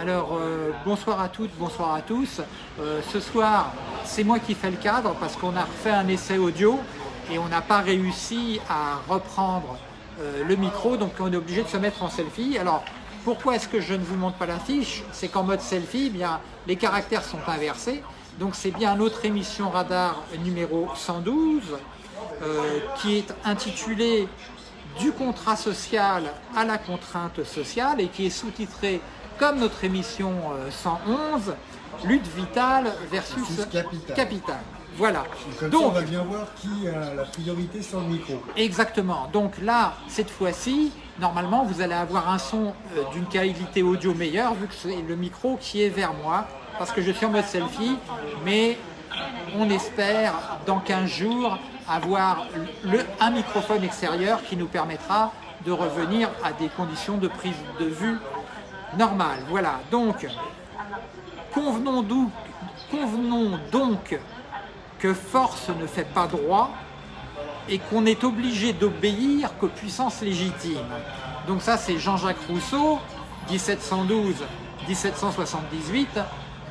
Alors, euh, bonsoir à toutes, bonsoir à tous. Euh, ce soir, c'est moi qui fais le cadre parce qu'on a refait un essai audio et on n'a pas réussi à reprendre euh, le micro, donc on est obligé de se mettre en selfie. Alors, pourquoi est-ce que je ne vous montre pas l'affiche? C'est qu'en mode selfie, eh bien, les caractères sont inversés. Donc c'est bien notre émission Radar numéro 112 qui est intitulée du contrat social à la contrainte sociale et qui est sous-titré comme notre émission 111, lutte vitale versus, capital. Voilà. Donc, on va bien voir qui a la priorité sur le micro. Exactement. Donc là, cette fois-ci, normalement, vous allez avoir un son euh, d'une qualité audio meilleure vu que c'est le micro qui est vers moi parce que je suis en mode selfie, mais on espère dans 15 jours avoir un microphone extérieur qui nous permettra de revenir à des conditions de prise de vue normales. Voilà, donc convenons, convenons donc que force ne fait pas droit et qu'on est obligé d'obéir qu'aux puissances légitimes. Donc ça c'est Jean-Jacques Rousseau, 1712-1778,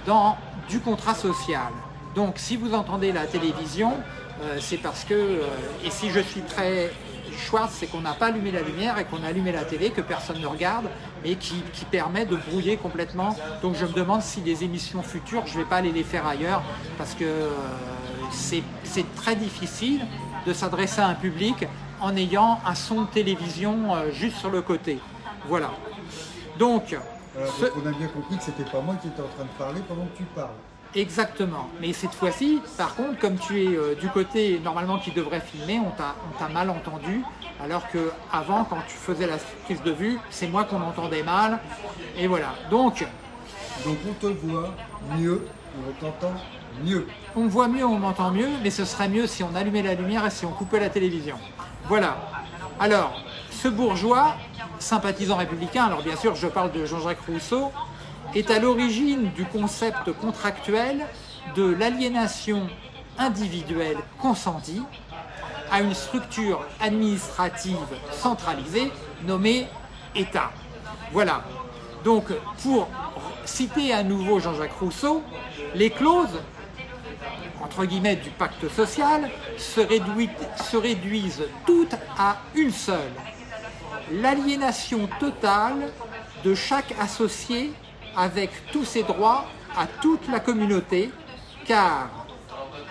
dans Du contrat social. Donc si vous entendez la télévision, euh, c'est parce que, euh, et si je suis très Schwartz, c'est qu'on n'a pas allumé la lumière et qu'on a allumé la télé, que personne ne regarde, et qui, permet de brouiller complètement. Donc je me demande si les émissions futures, je ne vais pas aller les faire ailleurs, parce que euh, c'est très difficile de s'adresser à un public en ayant un son de télévision juste sur le côté. Voilà. Donc, on a bien compris que c'était pas moi qui étais en train de parler pendant que tu parles. Exactement. Mais cette fois-ci, par contre, comme tu es euh, du côté normalement qui devrait filmer, on t'a mal entendu. Alors que avant, quand tu faisais la prise de vue, c'est moi qu'on entendait mal. Et voilà. Donc, donc on te voit mieux, on t'entend mieux. On me voit mieux, on m'entend mieux, mais ce serait mieux si on allumait la lumière et si on coupait la télévision. Voilà. Alors, ce bourgeois, sympathisant républicain, alors bien sûr je parle de Jean-Jacques Rousseau, est à l'origine du concept contractuel de l'aliénation individuelle consentie à une structure administrative centralisée nommée État. Voilà. Donc, pour citer à nouveau Jean-Jacques Rousseau, les clauses, entre guillemets, du pacte social se, se réduisent toutes à une seule. L'aliénation totale de chaque associé avec tous ses droits à toute la communauté, car,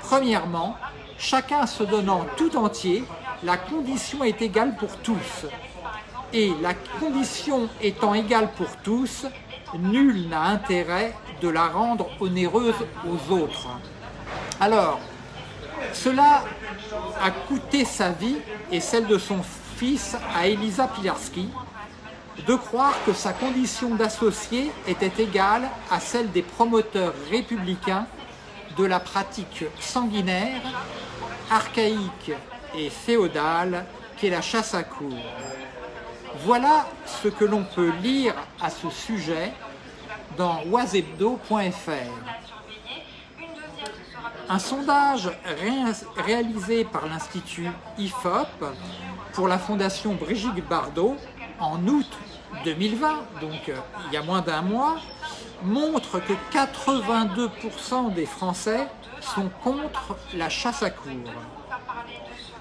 premièrement, chacun se donnant tout entier, la condition est égale pour tous. Et la condition étant égale pour tous, nul n'a intérêt de la rendre onéreuse aux autres. Alors, cela a coûté sa vie et celle de son fils à Elisa Pilarski, de croire que sa condition d'associé était égale à celle des promoteurs républicains de la pratique sanguinaire, archaïque et féodale qu'est la chasse à cour. Voilà ce que l'on peut lire à ce sujet dans oisebdo.fr. Un sondage réalisé par l'Institut IFOP pour la Fondation Brigitte Bardot en août 2020, donc euh, il y a moins d'un mois, montre que 82% des Français sont contre la chasse à cour.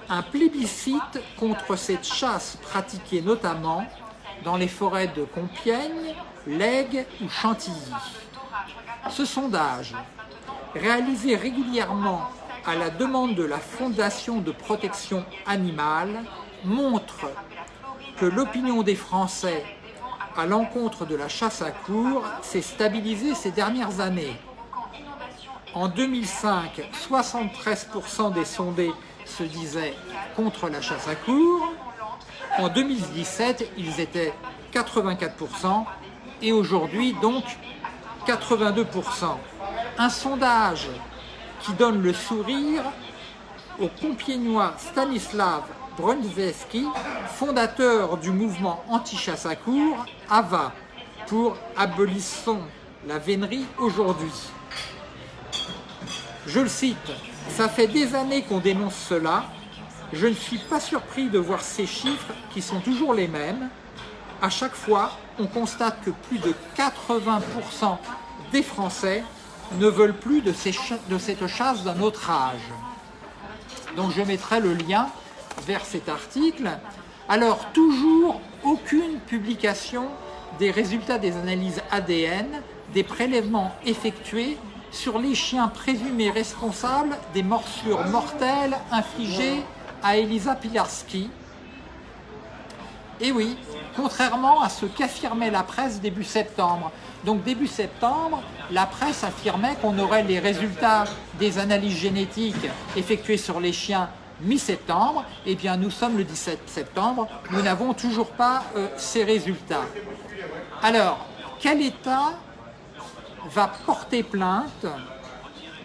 Un plébiscite contre cette chasse pratiquée notamment dans les forêts de Compiègne, Lègue ou Chantilly. Ce sondage, réalisé régulièrement à la demande de la Fondation de protection animale, montre que l'opinion des Français à l'encontre de la chasse à cour s'est stabilisée ces dernières années. En 2005, 73% des sondés se disaient contre la chasse à cour. En 2017, ils étaient 84% et aujourd'hui donc 82%. Un sondage qui donne le sourire au compiègnois Stanislav Brunveski, fondateur du mouvement anti-chasse à cour, AVA, pour Abolissons la vénerie aujourd'hui. Je le cite, « Ça fait des années qu'on dénonce cela, je ne suis pas surpris de voir ces chiffres qui sont toujours les mêmes. À chaque fois, on constate que plus de 80% des Français ne veulent plus de cette chasse d'un autre âge. Donc je mettrai le lien vers cet article. Alors toujours aucune publication des résultats des analyses ADN des prélèvements effectués sur les chiens présumés responsables des morsures mortelles infligées à Elisa Pilarski. Et oui, contrairement à ce qu'affirmait la presse début septembre. Donc début septembre, la presse affirmait qu'on aurait les résultats des analyses génétiques effectuées sur les chiens mi-septembre. Eh bien, nous sommes le 17 septembre, nous n'avons toujours pas euh, ces résultats. Alors, quel État va porter plainte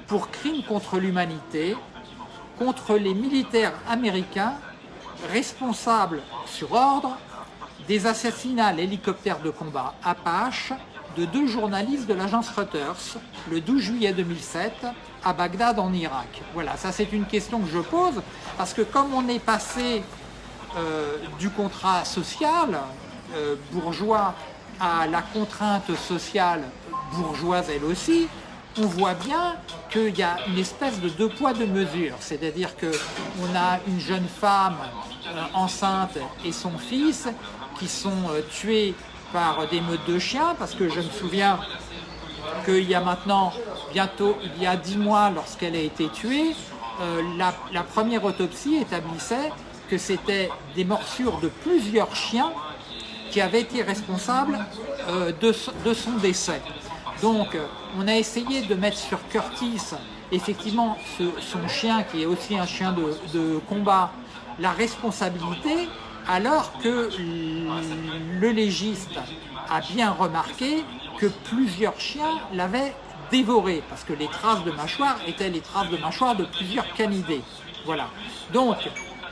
pour crime contre l'humanité contre les militaires américains responsables sur ordre des assassinats à l'hélicoptère de combat Apache de deux journalistes de l'agence Reuters le 12 juillet 2007 à Bagdad en Irak. Voilà, ça c'est une question que je pose parce que comme on est passé euh, du contrat social euh, bourgeois à la contrainte sociale bourgeoise elle aussi, on voit bien qu'il y a une espèce de deux poids deux mesures. C'est-à-dire qu'on a une jeune femme euh, enceinte et son fils qui sont tués par des meutes de chiens, parce que je me souviens qu'il y a maintenant, bientôt, il y a dix mois, lorsqu'elle a été tuée, euh, la, première autopsie établissait que c'était des morsures de plusieurs chiens qui avaient été responsables de, son décès. Donc, on a essayé de mettre sur Curtis, effectivement, son chien, qui est aussi un chien de, combat, la responsabilité, alors que le légiste a bien remarqué que plusieurs chiens l'avaient dévoré, parce que les traces de mâchoire étaient les traces de mâchoire de plusieurs canidés. Voilà. Donc,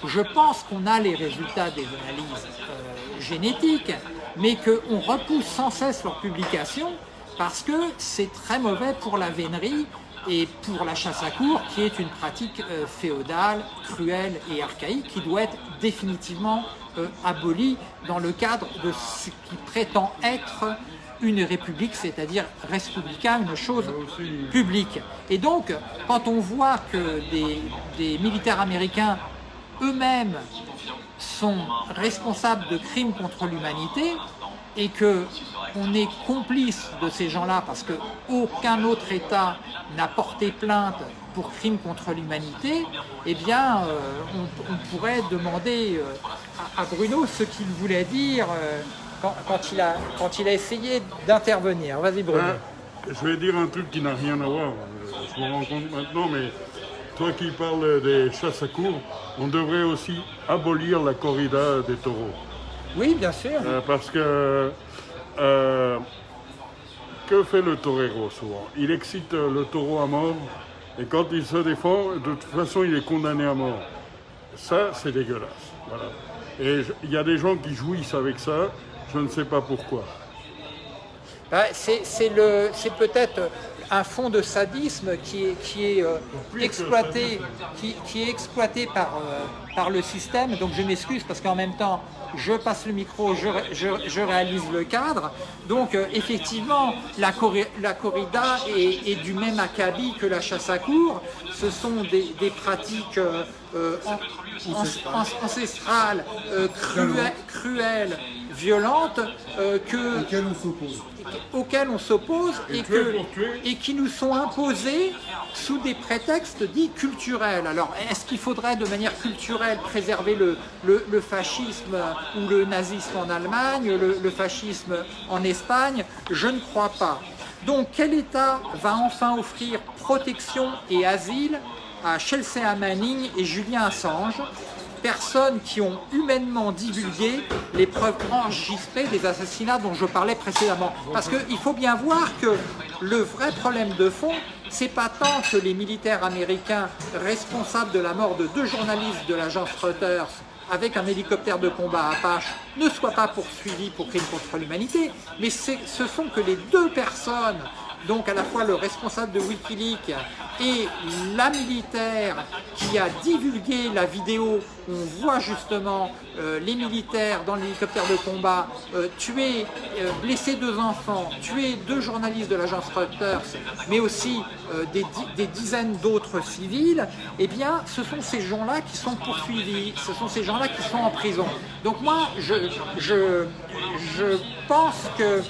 je pense qu'on a les résultats des analyses euh, génétiques, mais qu'on repousse sans cesse leur publication parce que c'est très mauvais pour la vénerie et pour la chasse à cour, qui est une pratique euh, féodale, cruelle et archaïque, qui doit être définitivement euh, abolie dans le cadre de ce qui prétend être une république, c'est-à-dire républicain, une chose publique. Et donc, quand on voit que des militaires américains eux-mêmes sont responsables de crimes contre l'humanité, et que on est complice de ces gens-là parce qu'aucun autre État n'a porté plainte pour crime contre l'humanité, eh bien, euh, on, pourrait demander euh, à, Bruno ce qu'il voulait dire euh, quand, il a, quand il a essayé d'intervenir. Vas-y Bruno. je vais dire un truc qui n'a rien à voir, je me rends compte maintenant, mais toi qui parles des chasses à cours, on devrait aussi abolir la corrida des taureaux. Oui, bien sûr. Euh, parce que euh, que fait le torero souvent? Il excite le taureau à mort et quand il se défend, de toute façon, il est condamné à mort. Ça, c'est dégueulasse. Et il y a des gens qui jouissent avec ça, je ne sais pas pourquoi. Bah, c'est peut-être un fond de sadisme qui est, qui est, euh, exploité, qui, est exploité par, euh, par le système. Donc je m'excuse parce qu'en même temps, je passe le micro, je, réalise le cadre. Donc euh, effectivement, la, la corrida est, du même acabit que la chasse à cour. Ce sont des, pratiques ancestrales, cruelles, violentes, que, on s'oppose auxquels on s'oppose et, et, qui nous sont imposés sous des prétextes dits culturels. Alors, est-ce qu'il faudrait de manière culturelle préserver le, fascisme ou le nazisme en Allemagne, le, fascisme en Espagne Je ne crois pas. Donc, quel État va enfin offrir protection et asile à Chelsea Manning et Julien Assange personnes qui ont humainement divulgué les preuves enregistrées des assassinats dont je parlais précédemment? Parce qu'il faut bien voir que le vrai problème de fond, c'est pas tant que les militaires américains responsables de la mort de deux journalistes de l'agence Reuters avec un hélicoptère de combat Apache ne soient pas poursuivis pour crimes contre l'humanité, mais ce sont que les deux personnes donc à la fois le responsable de Wikileaks et la militaire qui a divulgué la vidéo où on voit justement euh, les militaires dans l'hélicoptère de combat euh, tuer, euh, blesser deux enfants, tuer deux journalistes de l'agence Reuters, mais aussi des, dizaines d'autres civils, eh bien ce sont ces gens-là qui sont poursuivis, ce sont ces gens-là qui sont en prison. Donc moi, je, je, je pense que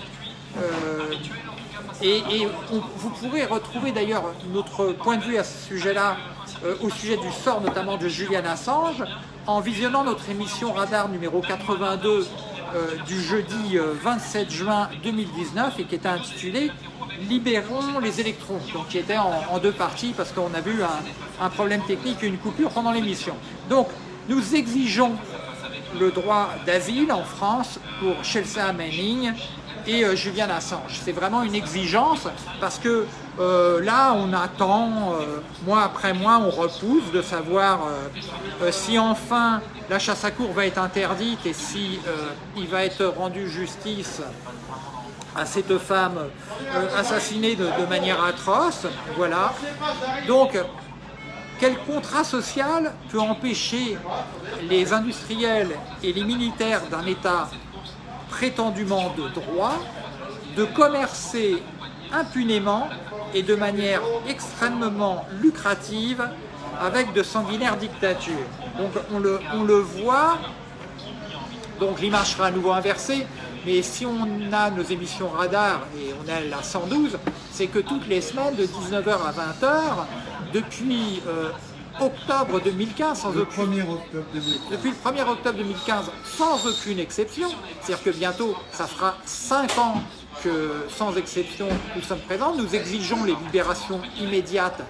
et, vous pourrez retrouver d'ailleurs notre point de vue à ce sujet-là, euh, au sujet du sort notamment de Julian Assange, en visionnant notre émission Radar numéro 82 euh, du jeudi 27 euh, juin 2019 et qui était intitulée Libérons les électrons, donc qui était en, deux parties parce qu'on a vu un, un problème technique et une coupure pendant l'émission. Donc nous exigeons le droit d'asile en France pour Chelsea Manning et euh, Julian Assange. C'est vraiment une exigence parce que euh, là, on attend, euh, mois après mois, on repousse de savoir si enfin la chasse à cour va être interdite et si il va être rendu justice à cette femme assassinée de, de, manière atroce. Voilà. Donc, quel contrat social peut empêcher les industriels et les militaires d'un État prétendument de droit de commercer impunément et de manière extrêmement lucrative avec de sanguinaires dictatures? Donc on le, voit, donc l'image sera à nouveau inversée, mais si on a nos émissions radar, et on a la 112, c'est que toutes les semaines, de 19h à 20h, depuis euh, octobre 2015, sans le aucune... 1er octobre 2015. Depuis le 1er octobre 2015, sans aucune exception, c'est-à-dire que bientôt, ça fera 5 ans que, sans exception, nous sommes présents, nous exigeons les libérations immédiates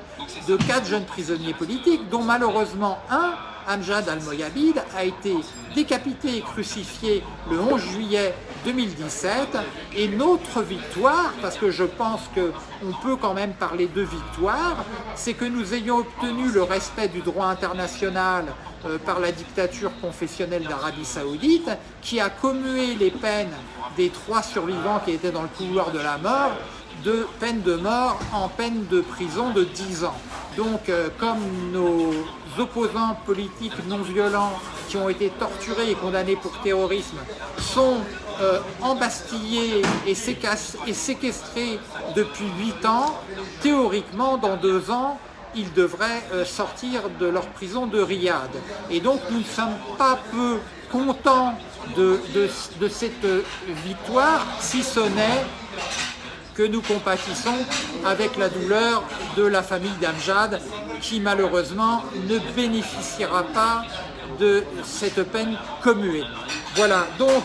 de quatre jeunes prisonniers politiques, dont malheureusement un Amjad al-Moyabid a été décapité et crucifié le 11 juillet 2017 et notre victoire, parce que je pense qu'on peut quand même parler de victoire, c'est que nous ayons obtenu le respect du droit international euh, par la dictature confessionnelle d'Arabie Saoudite qui a commué les peines des trois survivants qui étaient dans le couloir de la mort de peine de mort en peine de prison de 10 ans. Donc, euh, comme nos opposants politiques non violents qui ont été torturés et condamnés pour terrorisme sont euh, embastillés et, séquestrés depuis 8 ans, théoriquement, dans 2 ans, ils devraient euh, sortir de leur prison de Riyad. Et donc, nous ne sommes pas peu contents de, de cette victoire, si ce n'est que nous compatissons avec la douleur de la famille d'Amjad qui malheureusement ne bénéficiera pas de cette peine commuée. Voilà, donc,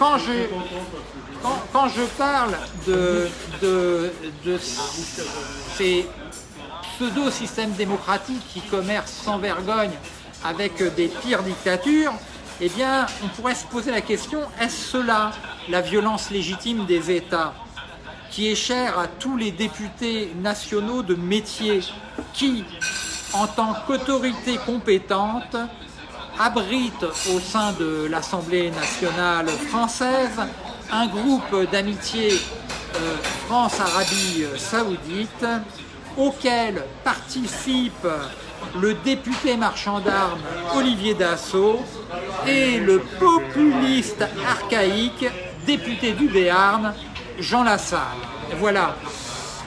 quand je, parle de, de, de ces pseudo-systèmes démocratiques qui commercent sans vergogne avec des pires dictatures, eh bien, on pourrait se poser la question, est-ce cela la violence légitime des États qui est chère à tous les députés nationaux de métier qui, en tant qu'autorité compétente, abrite au sein de l'Assemblée nationale française un groupe d'amitié euh, France-Arabie Saoudite auquel participe le député marchand d'armes Olivier Dassault et le populiste archaïque député du Béarn Jean Lassalle. Voilà.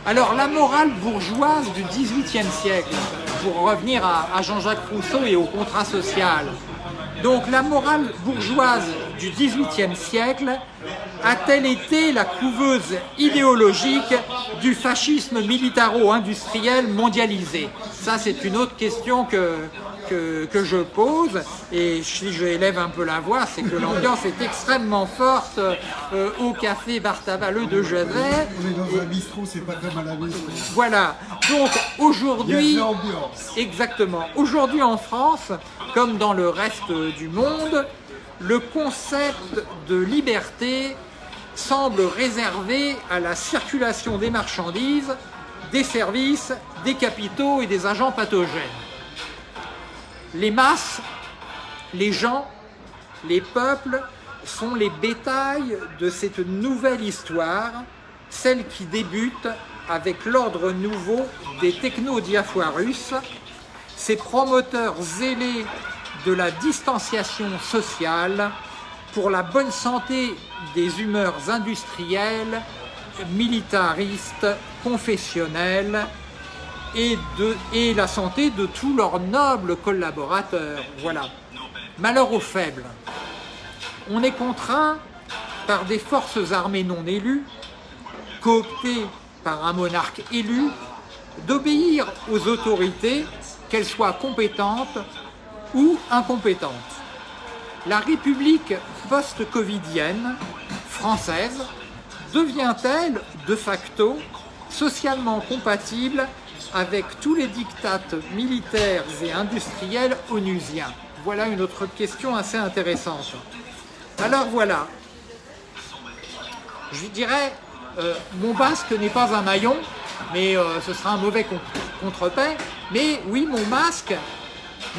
Alors la morale bourgeoise du XVIIIe siècle, pour revenir à, Jean-Jacques Rousseau et au contrat social, donc la morale bourgeoise du XVIIIe siècle a-t-elle été la couveuse idéologique du fascisme militaro-industriel mondialisé? Ça, c'est une autre question que, que, je pose. Et si je élève un peu la voix, c'est que l'ambiance est extrêmement forte euh, au café Bartavaleux de Genève. On est dans un bistrot, c'est pas comme à la maison. Voilà. Donc aujourd'hui, exactement. Aujourd'hui en France, comme dans le reste du monde, le concept de liberté semble réservé à la circulation des marchandises, des services, des capitaux et des agents pathogènes. Les masses, les gens, les peuples sont les bétails de cette nouvelle histoire, celle qui débute avec l'ordre nouveau des techno-diafoirus, ces promoteurs zélés de la distanciation sociale pour la bonne santé des humeurs industrielles, militaristes, confessionnelles et, de, et la santé de tous leurs nobles collaborateurs. Voilà. Malheur aux faibles. On est contraint par des forces armées non élues, cooptées par un monarque élu, d'obéir aux autorités, qu'elles soient compétentes ou incompétentes. La République post-covidienne française devient-elle de facto socialement compatible avec tous les dictats militaires et industriels onusiens Voilà une autre question assez intéressante. Alors voilà, je dirais, euh, mon masque n'est pas un maillon, mais euh, ce sera un mauvais contre-paix, mais oui, mon masque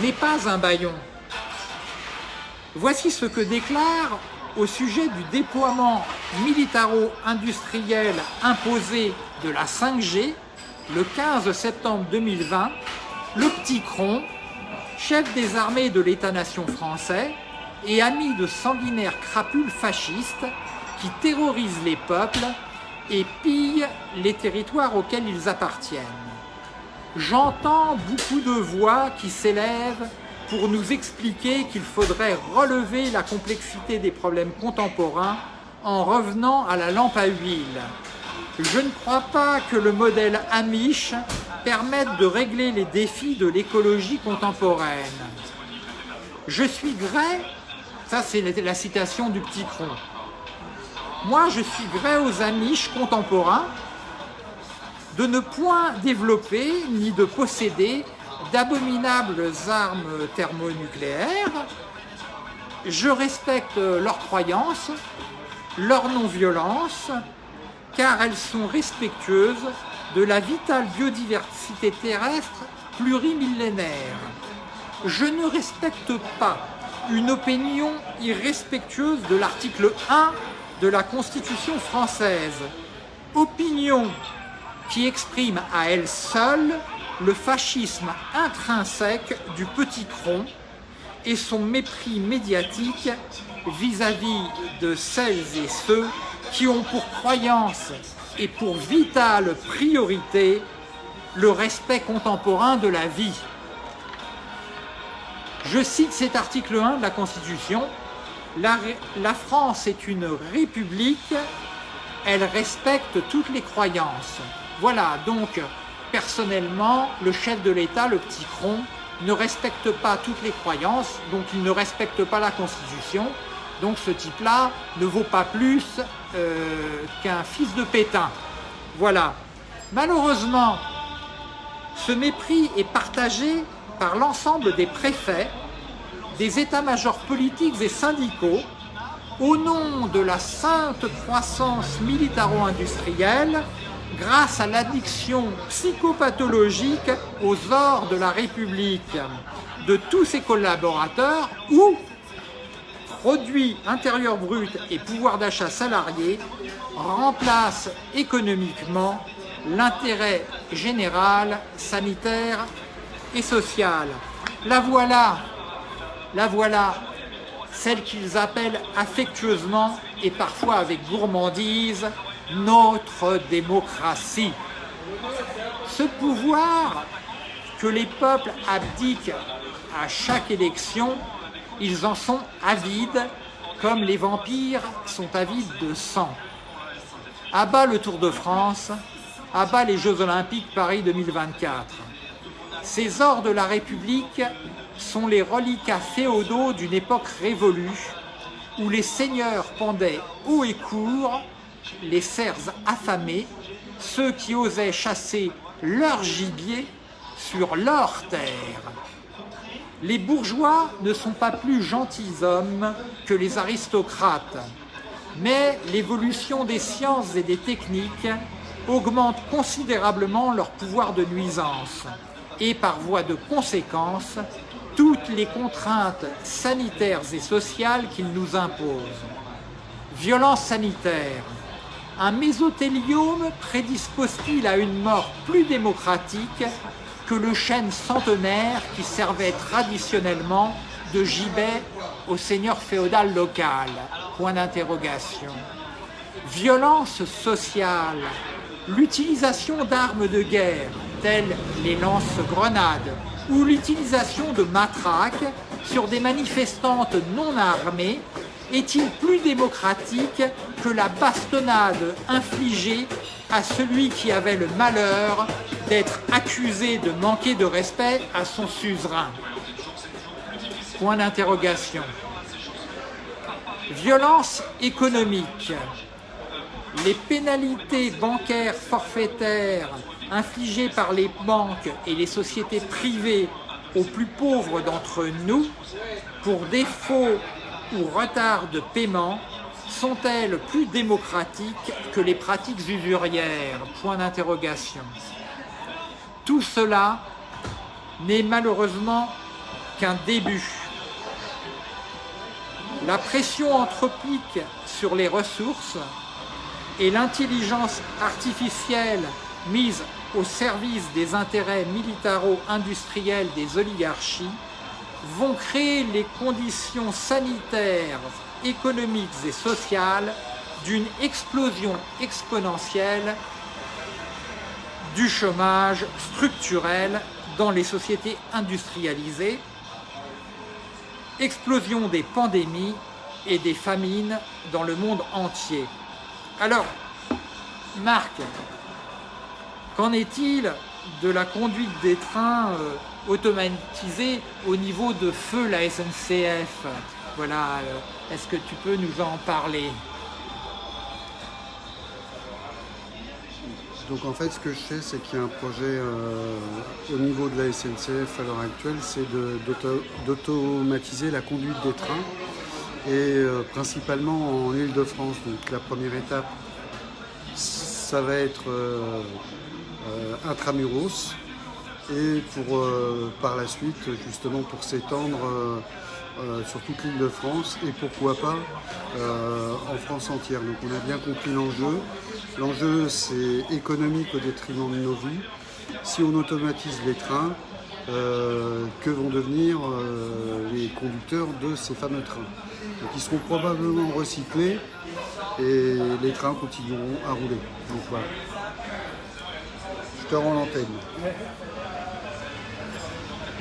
n'est pas un baillon. Voici ce que déclare au sujet du déploiement militaro-industriel imposé de la 5G le 15 septembre 2020, le petit Cron, chef des armées de l'État-nation français et ami de sanguinaires crapules fascistes qui terrorisent les peuples et pillent les territoires auxquels ils appartiennent. J'entends beaucoup de voix qui s'élèvent pour nous expliquer qu'il faudrait relever la complexité des problèmes contemporains en revenant à la lampe à huile. Je ne crois pas que le modèle Amish permette de régler les défis de l'écologie contemporaine. Je suis gré, ça c'est la citation du petit cron, moi je suis gré aux Amish contemporains de ne point développer ni de posséder d'abominables armes thermonucléaires. Je respecte leurs croyances, leur non-violence, car elles sont respectueuses de la vitale biodiversité terrestre plurimillénaire. Je ne respecte pas une opinion irrespectueuse de l'article 1 de la Constitution française, opinion qui exprime à elle seule le fascisme intrinsèque du petit cron et son mépris médiatique vis-à-vis de celles et ceux qui ont pour croyance et pour vitale priorité le respect contemporain de la vie. Je cite cet article 1 de la Constitution, la, France est une république, elle respecte toutes les croyances. Voilà, donc personnellement, le chef de l'État, le petit cron, ne respecte pas toutes les croyances, donc il ne respecte pas la Constitution. Donc ce type-là ne vaut pas plus euh, qu'un fils de Pétain. Voilà. Malheureusement, ce mépris est partagé par l'ensemble des préfets, des états-majors politiques et syndicaux, au nom de la sainte croissance militaro-industrielle grâce à l'addiction psychopathologique aux ors de la République de tous ses collaborateurs ou produit intérieur brut et pouvoir d'achat salarié remplacent économiquement l'intérêt général, sanitaire et social. La voilà, la voilà, celle qu'ils appellent affectueusement et parfois avec gourmandise notre démocratie. Ce pouvoir que les peuples abdiquent à chaque élection, ils en sont avides, comme les vampires sont avides de sang. À bas le Tour de France, à bas les Jeux Olympiques Paris 2024. Ces ors de la République sont les reliquats féodaux d'une époque révolue, où les seigneurs pendaient haut et court les cerfs affamés, ceux qui osaient chasser leur gibier sur leur terre. Les bourgeois ne sont pas plus gentilshommes que les aristocrates, mais l'évolution des sciences et des techniques augmente considérablement leur pouvoir de nuisance. et par voie de conséquence toutes les contraintes sanitaires et sociales qu'il nous impose. Violence sanitaire. Un mésothéliome prédispose-t-il à une mort plus démocratique que le chêne centenaire qui servait traditionnellement de gibet au seigneur féodal local Point d'interrogation. Violence sociale. L'utilisation d'armes de guerre, telles les lance-grenades, ou l'utilisation de matraques sur des manifestantes non armées est-il plus démocratique que la bastonnade infligée à celui qui avait le malheur d'être accusé de manquer de respect à son suzerain? Point d'interrogation. Violence économique. Les pénalités bancaires forfaitaires infligées par les banques et les sociétés privées aux plus pauvres d'entre nous pour défaut ou retard de paiement sont-elles plus démocratiques que les pratiques usurières? Point d'interrogation. Tout cela n'est malheureusement qu'un début. La pression anthropique sur les ressources et l'intelligence artificielle mise au service des intérêts militaro-industriels des oligarchies vont créer les conditions sanitaires, économiques et sociales d'une explosion exponentielle du chômage structurel dans les sociétés industrialisées, explosion des pandémies et des famines dans le monde entier. Alors, Marc, qu'en est-il de la conduite des trains euh, automatisés au niveau de feu la SNCF Voilà, euh, est-ce que tu peux nous en parler? Donc en fait, ce que je sais, c'est qu'il y a un projet euh, au niveau de la SNCF à l'heure actuelle, c'est d'automatiser la conduite des trains, et euh, principalement en Ile-de-France. Donc la première étape, ça va être intramuros, et pour par la suite, justement pour s'étendre sur toute l'île de France et pourquoi pas en France entière. Donc on a bien compris l'enjeu. L'enjeu, c'est économique au détriment de nos vies. Si on automatise les trains, euh, que vont devenir euh, les conducteurs de ces fameux trains? Donc ils seront probablement recyclés et les trains continueront à rouler. Donc voilà. Je te rends l'antenne.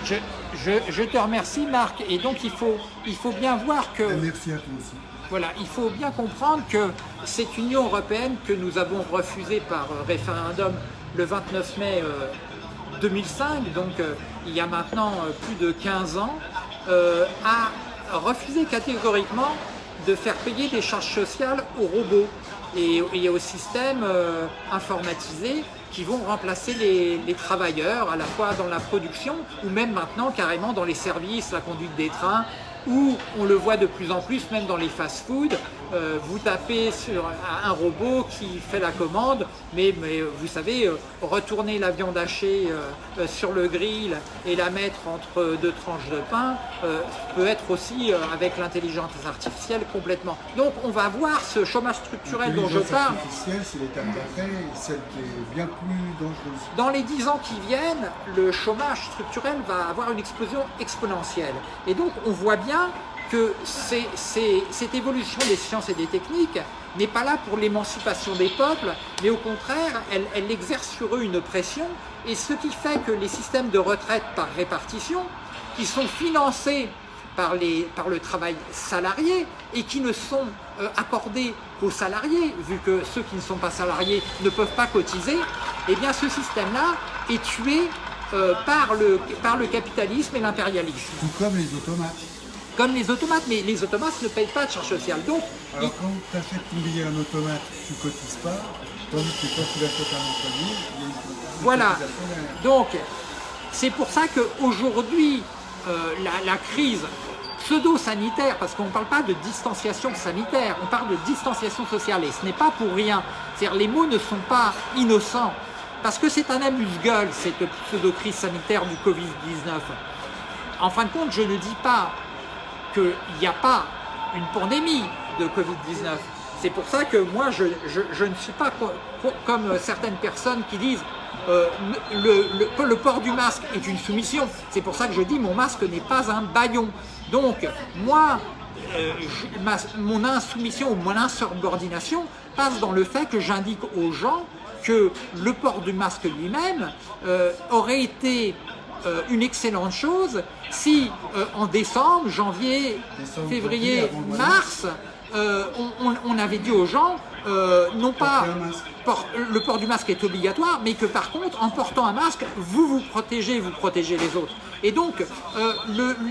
Je, te remercie Marc et donc il faut, il faut bien voir que... Merci à toi aussi. Voilà, il faut bien comprendre que cette Union européenne que nous avons refusée par euh, référendum le 29 mai 2005, euh, donc euh, il y a maintenant plus de 15 ans, a refusé catégoriquement de faire payer des charges sociales aux robots et, aux systèmes informatisés qui vont remplacer les, travailleurs à la fois dans la production ou même maintenant carrément dans les services, la conduite des trains, où on le voit de plus en plus, même dans les fast-foods, euh, vous tapez sur un robot qui fait la commande, mais, vous savez, euh, retourner la viande hachée euh, sur le grill et la mettre entre deux tranches de pain peut être aussi, avec l'intelligence artificielle, complètement. Donc on va voir ce chômage structurel dont je parle. artificielle, c'est l'étape d'après, celle qui est bien plus dangereuse. Dans les dix ans qui viennent, le chômage structurel va avoir une explosion exponentielle. Et donc on voit bien que cette évolution des sciences et des techniques n'est pas là pour l'émancipation des peuples, mais au contraire, elle, exerce sur eux une pression, et ce qui fait que les systèmes de retraite par répartition, qui sont financés par, le travail salarié et qui ne sont euh, accordés qu'aux salariés, vu que ceux qui ne sont pas salariés ne peuvent pas cotiser, eh bien ce système-là est tué euh, par, le, par le capitalisme et l'impérialisme. Tout comme les automates comme les automates, mais les automates ne payent pas de charges sociales. Donc, Alors quand tu achètes ton billet à un automate, tu ne cotises pas, tandis que quand tu l'achètes à un employé, il y a une Voilà, donc c'est pour ça qu'aujourd'hui, euh, la, la crise pseudo-sanitaire, parce qu'on ne parle pas de distanciation sanitaire, on parle de distanciation sociale, et ce n'est pas pour rien. C'est-à-dire les mots ne sont pas innocents. Parce que c'est un amuse-gueule, cette pseudo-crise sanitaire du Covid-19. En fin de compte, je ne dis pas qu'il n'y a pas une pandémie de Covid-19. C'est pour ça que moi, je, ne suis pas comme certaines personnes qui disent euh, le, port du masque est une soumission. C'est pour ça que je dis mon masque n'est pas un baillon. Donc, moi, euh, mon insoumission ou mon insubordination passe dans le fait que j'indique aux gens que le port du masque lui-même euh, aurait été une excellente chose si en décembre, janvier, février, mars, on, avait dit aux gens non pas le port du masque est obligatoire, mais que par contre, en portant un masque, vous vous protégez, vous protégez les autres. Et donc, euh,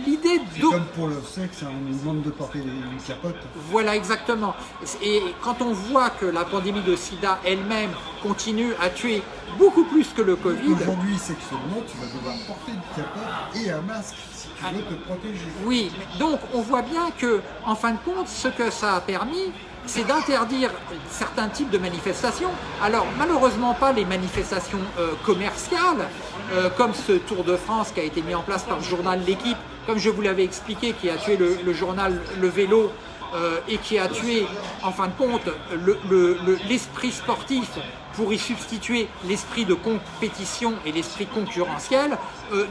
l'idée de... comme pour le sexe, hein, on nous demande de porter une capote. Voilà, exactement. Et quand on voit que la pandémie de sida elle-même continue à tuer beaucoup plus que le Covid... Aujourd'hui, sexuellement, tu vas devoir porter une capote et un masque si tu veux te protéger. Oui, donc on voit bien que, en fin de compte, ce que ça a permis, c'est d'interdire certains types de manifestations. Alors malheureusement pas les manifestations euh, commerciales, euh, comme ce Tour de France qui a été mis en place par le journal L'équipe, comme je vous l'avais expliqué, qui a tué le, journal Le Vélo euh, et qui a tué en fin de compte l'esprit sportif pour y substituer l'esprit de compétition et l'esprit concurrentiel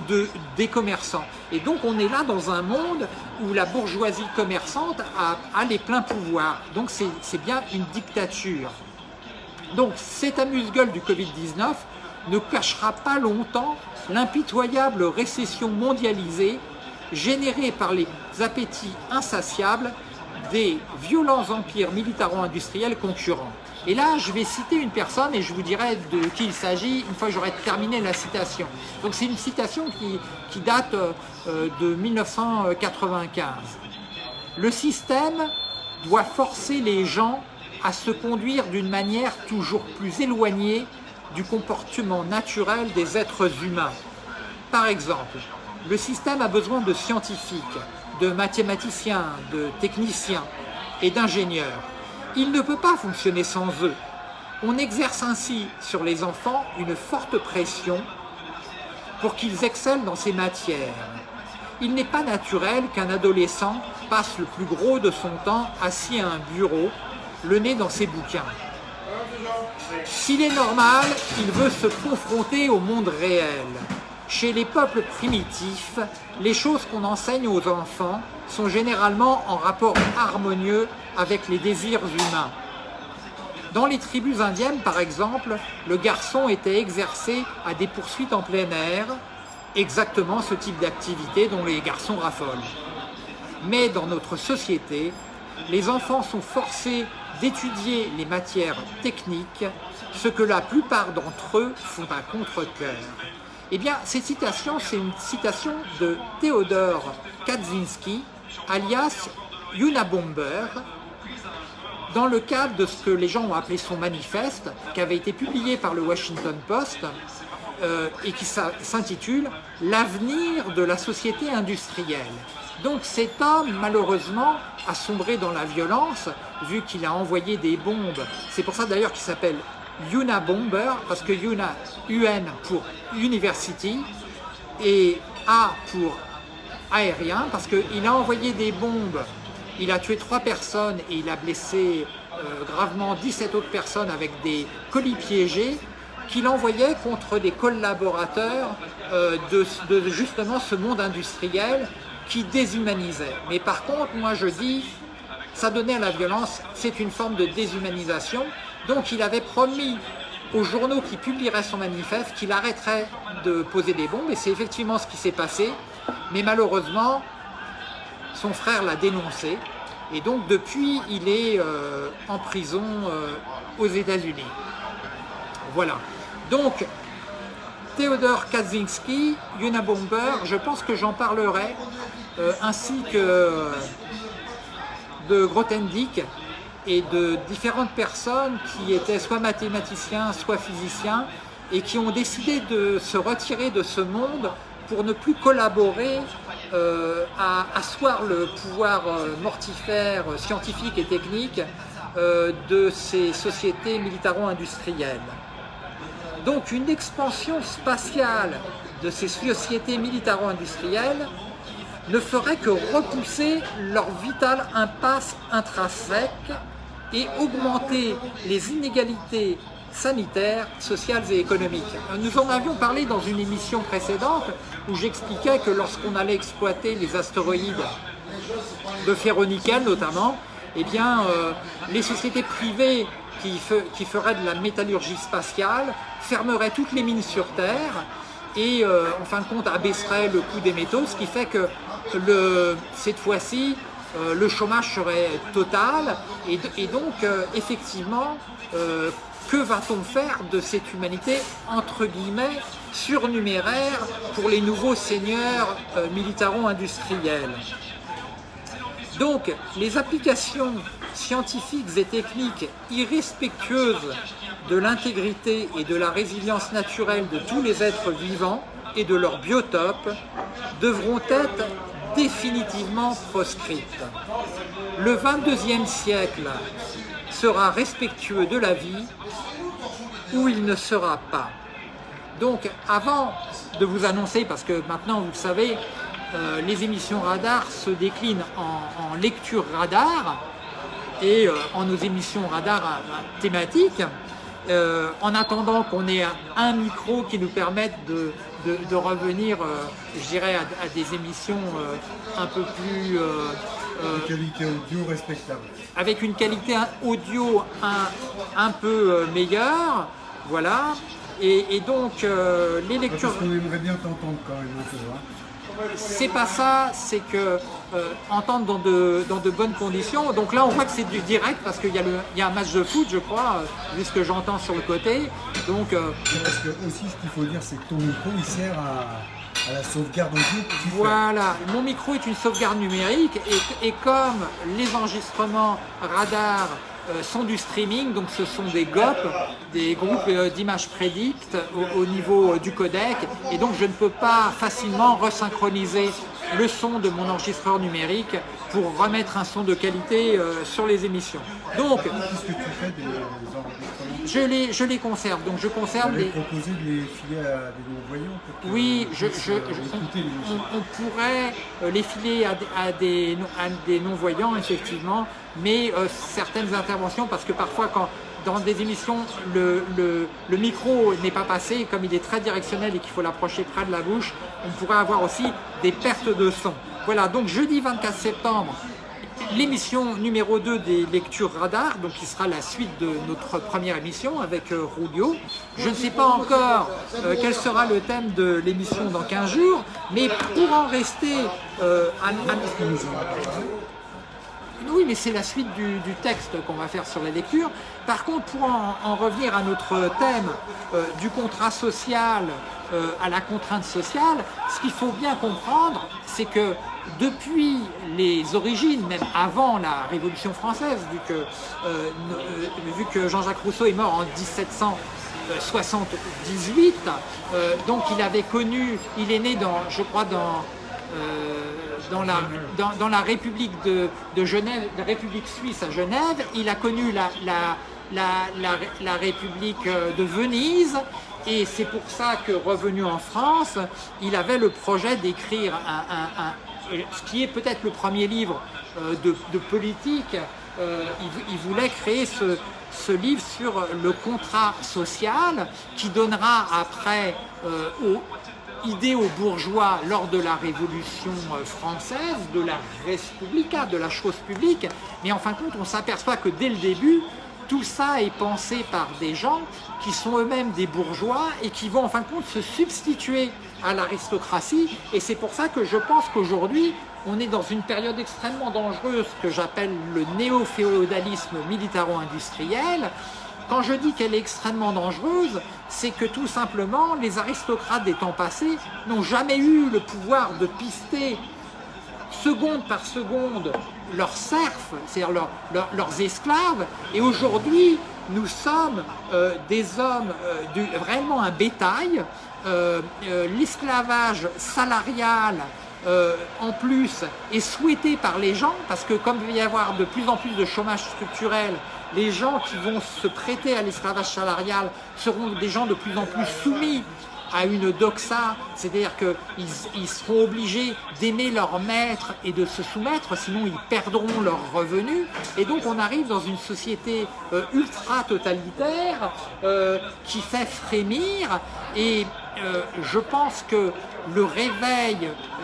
de, des commerçants. Et donc on est là dans un monde où la bourgeoisie commerçante a, les pleins pouvoirs. Donc c'est bien une dictature. Donc cet amuse-gueule du Covid-19 ne cachera pas longtemps l'impitoyable récession mondialisée générée par les appétits insatiables des violents empires militaro-industriels concurrents. Et là, je vais citer une personne et je vous dirai de qui il s'agit une fois que j'aurai terminé la citation. Donc c'est une citation qui, date euh, de 1995. Le système doit forcer les gens à se conduire d'une manière toujours plus éloignée du comportement naturel des êtres humains. Par exemple, le système a besoin de scientifiques, de mathématiciens, de techniciens et d'ingénieurs il ne peut pas fonctionner sans eux. On exerce ainsi sur les enfants une forte pression pour qu'ils excellent dans ces matières. Il n'est pas naturel qu'un adolescent passe le plus gros de son temps assis à un bureau, le nez dans ses bouquins. S'il est normal, il veut se confronter au monde réel. Chez les peuples primitifs, les choses qu'on enseigne aux enfants sont généralement en rapport harmonieux avec les désirs humains. Dans les tribus indiennes, par exemple, le garçon était exercé à des poursuites en plein air, exactement ce type d'activité dont les garçons raffolent. Mais dans notre société, les enfants sont forcés d'étudier les matières techniques, ce que la plupart d'entre eux font à contre-cœur. Eh bien, cette citation, c'est une citation de Théodore Kaczynski, alias Yuna Bomber, dans le cadre de ce que les gens ont appelé son manifeste, qui avait été publié par le Washington Post, euh, et qui s'intitule « L'avenir de la société industrielle ». Donc cet homme, malheureusement, a sombré dans la violence, vu qu'il a envoyé des bombes. C'est pour ça d'ailleurs qu'il s'appelle Yuna Bomber, parce que Yuna, UN pour University, et A pour aérien, parce qu'il a envoyé des bombes, il a tué trois personnes et il a blessé euh, gravement 17 autres personnes avec des colis piégés, qu'il envoyait contre des collaborateurs euh, de, de justement ce monde industriel qui déshumanisait. Mais par contre, moi je dis, ça donnait à la violence, c'est une forme de déshumanisation, donc il avait promis aux journaux qui publieraient son manifeste qu'il arrêterait de poser des bombes, et c'est effectivement ce qui s'est passé. Mais malheureusement, son frère l'a dénoncé, et donc depuis, il est euh, en prison euh, aux États-Unis. Voilà. Donc, Theodore Kaczynski, Unabomber, je pense que j'en parlerai, euh, ainsi que de Grothendieck, et de différentes personnes qui étaient soit mathématiciens, soit physiciens, et qui ont décidé de se retirer de ce monde pour ne plus collaborer euh, à asseoir le pouvoir euh, mortifère, scientifique et technique euh, de ces sociétés militaro-industrielles. Donc une expansion spatiale de ces sociétés militaro-industrielles ne ferait que repousser leur vitale impasse intrinsèque et augmenter les inégalités sanitaires, sociales et économiques. Nous en avions parlé dans une émission précédente où j'expliquais que lorsqu'on allait exploiter les astéroïdes de ferronickel notamment, eh bien, euh, les sociétés privées qui, feraient de la métallurgie spatiale fermeraient toutes les mines sur Terre et euh, en fin de compte abaisseraient le coût des métaux, ce qui fait que cette fois-ci, euh, le chômage serait total et, donc effectivement que va-t-on faire de cette humanité entre guillemets surnuméraire pour les nouveaux seigneurs euh, militaro-industriels Donc les applications scientifiques et techniques irrespectueuses de l'intégrité et de la résilience naturelle de tous les êtres vivants et de leur biotope devront être définitivement proscrites. Le 22e siècle sera respectueux de la vie ou il ne sera pas. Donc avant de vous annoncer, parce que maintenant vous le savez, euh, les émissions radar se déclinent en, lecture radar et euh, en nos émissions radar thématiques, euh, en attendant qu'on ait un micro qui nous permette de, de, revenir, je dirais, à, des émissions un peu plus une qualité audio respectable. Avec une qualité audio un, un peu euh, meilleure, voilà. Et, donc, euh, les lectures... Parce qu'on aimerait bien t'entendre quand même hein. C'est pas ça, c'est que euh, entendre dans de, dans de bonnes conditions. Donc là, on voit que c'est du direct parce qu'il y, a y a un match de foot, je crois, vu ce que j'entends sur le côté. Donc, Parce que aussi, ce qu'il faut dire, c'est que ton micro, il sert à à la sauvegarde audio Voilà, mon micro est une sauvegarde numérique et, comme les enregistrements radar euh, sont du streaming, donc ce sont des GOP, des groupes euh, d'images prédictes au, niveau euh, du codec, et donc je ne peux pas facilement resynchroniser le son de mon enregistreur numérique pour remettre un son de qualité sur les émissions. Donc, qu'est-ce que tu fais des je les, je les conserve, donc je conserve les... proposer de les filer à des non-voyants Oui, je, je, on, pourrait les filer à, des, à des non-voyants, effectivement, mais euh, certaines interventions, parce que parfois quand dans des émissions, le, micro n'est pas passé, comme il est très directionnel et qu'il faut l'approcher près de la bouche, on pourrait avoir aussi des pertes de son. Voilà, donc jeudi 24 septembre, l'émission numéro 2 des lectures radar, donc qui sera la suite de notre première émission avec euh, Rulio. Je ne sais pas encore euh, quel sera le thème de l'émission dans 15 jours, mais pour en rester euh, à, à... Oui, mais c'est la suite du, texte qu'on va faire sur la lecture. Par contre, pour en, revenir à notre thème euh, du contrat social euh, à la contrainte sociale, ce qu'il faut bien comprendre, c'est que depuis les origines, même avant la Révolution française, vu que, euh, vu que Jean-Jacques Rousseau est mort en 1778, donc il avait connu, il est né dans, je crois, dans dans la, dans, la République de, Genève, la République suisse à Genève, il a connu la, République euh, de Venise, et c'est pour ça que revenu en France, il avait le projet d'écrire un, ce qui est peut-être le premier livre euh, de, politique, euh, il, voulait créer ce, livre sur le contrat social qui donnera après idée aux bourgeois lors de la Révolution euh, française, de la Respublica, de la chose publique, mais en fin de compte, on s'aperçoit que dès le début, tout ça est pensé par des gens qui sont eux-mêmes des bourgeois et qui vont en fin de compte se substituer à l'aristocratie. Et c'est pour ça que je pense qu'aujourd'hui, on est dans une période extrêmement dangereuse que j'appelle le néo-féodalisme militaro-industriel, quand je dis qu'elle est extrêmement dangereuse, c'est que tout simplement, les aristocrates des temps passés n'ont jamais eu le pouvoir de pister seconde par seconde leurs serfs, c'est-à-dire leurs esclaves, et aujourd'hui, nous sommes euh, des hommes, euh, vraiment un bétail, euh, l'esclavage salarial en plus est souhaité par les gens, parce que comme il va y avoir de plus en plus de chômage structurel, les gens qui vont se prêter à l'esclavage salarial seront des gens de plus en plus soumis à une doxa, c'est-à-dire qu'ils ils seront obligés d'aimer leur maître et de se soumettre, sinon ils perdront leurs revenus. Et donc on arrive dans une société euh, ultra-totalitaire euh, qui fait frémir et euh, je pense que le réveil